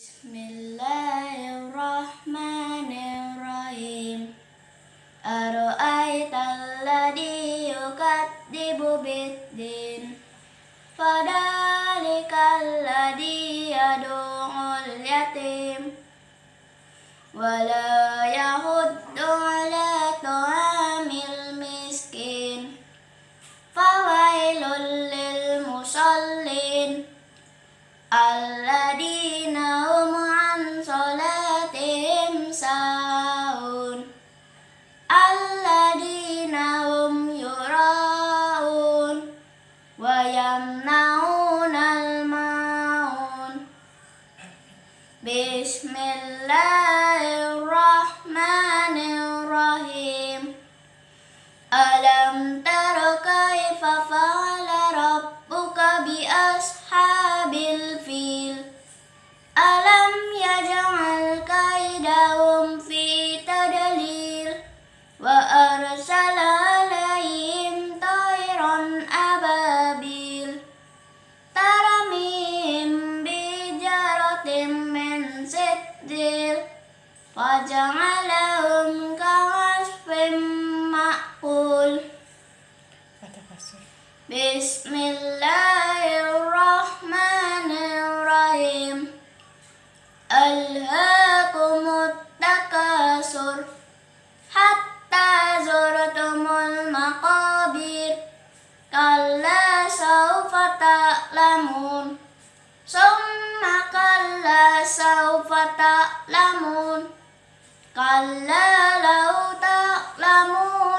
Bismillahirrahmanirrahim Aru'aital ladhi yukadibu biddin Fadalikal ladhi yadu'ul yatim walayahu. Bismillah. سجيل فجعلهم كعصف مأكول بسم الله الرحمن الرحيم ألهاكم التكاثر حتى زرتم المقابر كلا سوف تعلمون ثم كلا سوف تعلمون كلا لو تعلمون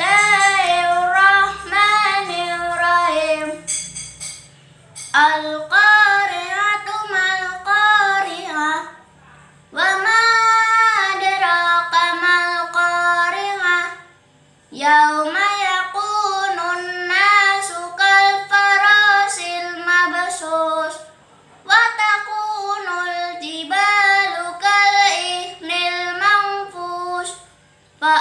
Yauma yakunun nasu kal farasil watakunul wa takunul jibalu kal ihnil manfus. Fa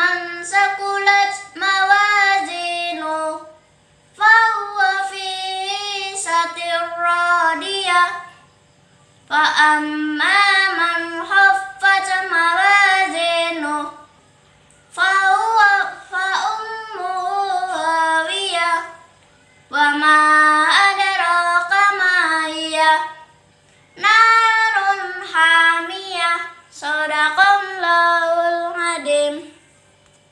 man sakulat mawazinu fa huwa fi satir radiyah fa man mawazinu narun hamiyah laul adim.